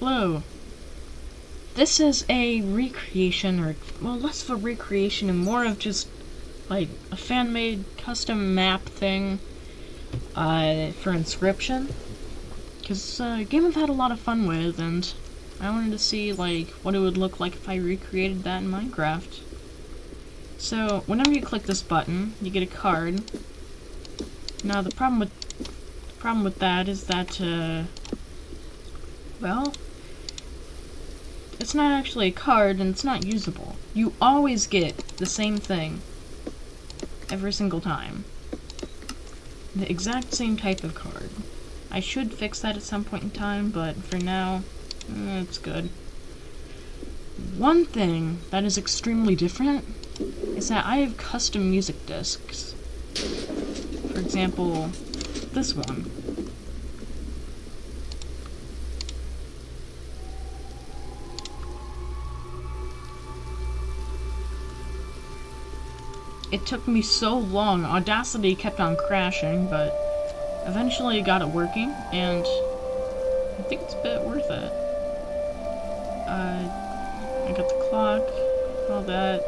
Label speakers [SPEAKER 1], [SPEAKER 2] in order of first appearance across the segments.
[SPEAKER 1] Hello. This is a recreation, or, well, less of a recreation and more of just, like, a fan-made custom map thing, uh, for Inscryption. Because, uh, a game I've had a lot of fun with, and I wanted to see, like, what it would look like if I recreated that in Minecraft. So, whenever you click this button, you get a card. Now, the problem with, the problem with that is that, uh, well, it's not actually a card and it's not usable. You always get the same thing every single time. The exact same type of card. I should fix that at some point in time, but for now, eh, it's good. One thing that is extremely different is that I have custom music discs. For example, this one. It took me so long. Audacity kept on crashing, but eventually got it working, and I think it's a bit worth it. Uh, I got the clock, all that.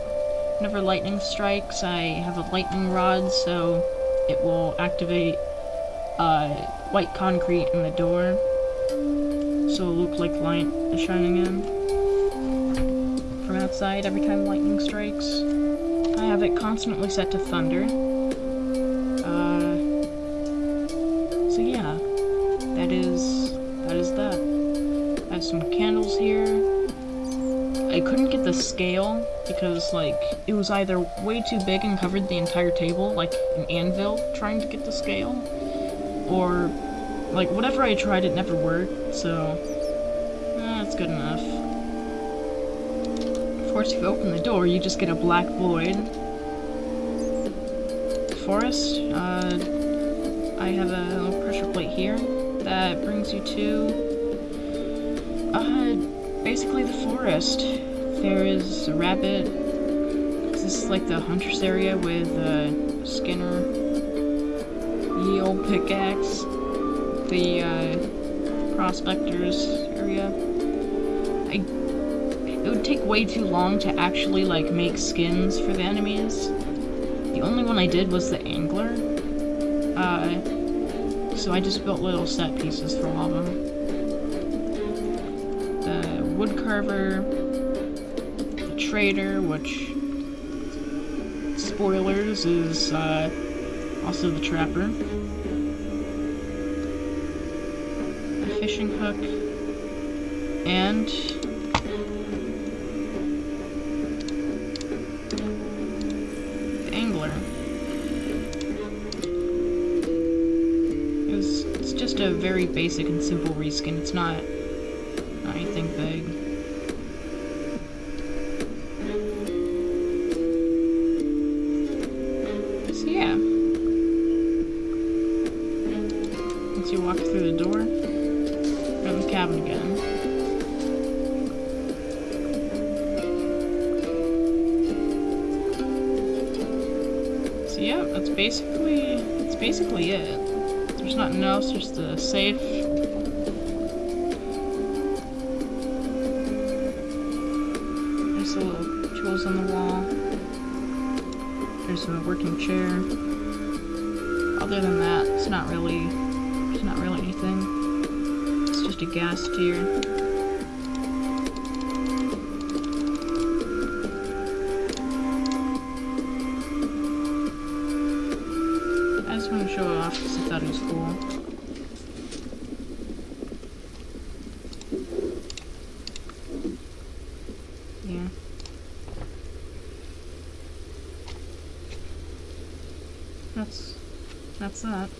[SPEAKER 1] Whenever lightning strikes, I have a lightning rod, so it will activate uh, white concrete in the door, so it'll look like light is shining in from outside every time lightning strikes. I have it constantly set to thunder. Uh, so yeah, that is that is that. I have some candles here. I couldn't get the scale because like it was either way too big and covered the entire table, like an anvil trying to get the scale, or like whatever I tried, it never worked. So eh, that's good enough course, if you open the door, you just get a black void. Forest, uh, I have a little pressure plate here that brings you to, uh, basically the forest. There is a rabbit, this is like the hunter's area with, uh, Skinner, ye old pickaxe, the, uh, prospectors area. I it would take way too long to actually, like, make skins for the enemies. The only one I did was the angler. Uh, so I just built little set pieces for all of them. The wood carver, the trader, which, spoilers, is, uh, also the trapper. A fishing hook, and a very basic and simple reskin. It's not, not anything big. So yeah. Once you walk through the door, you're in the cabin again. So yeah, that's basically that's basically it. There's nothing else, just the safe. There's the little tools on the wall. There's a working chair. Other than that, it's not really it's not really anything. It's just a gas tier. I just want to show off was cool. Yeah. That's that's that.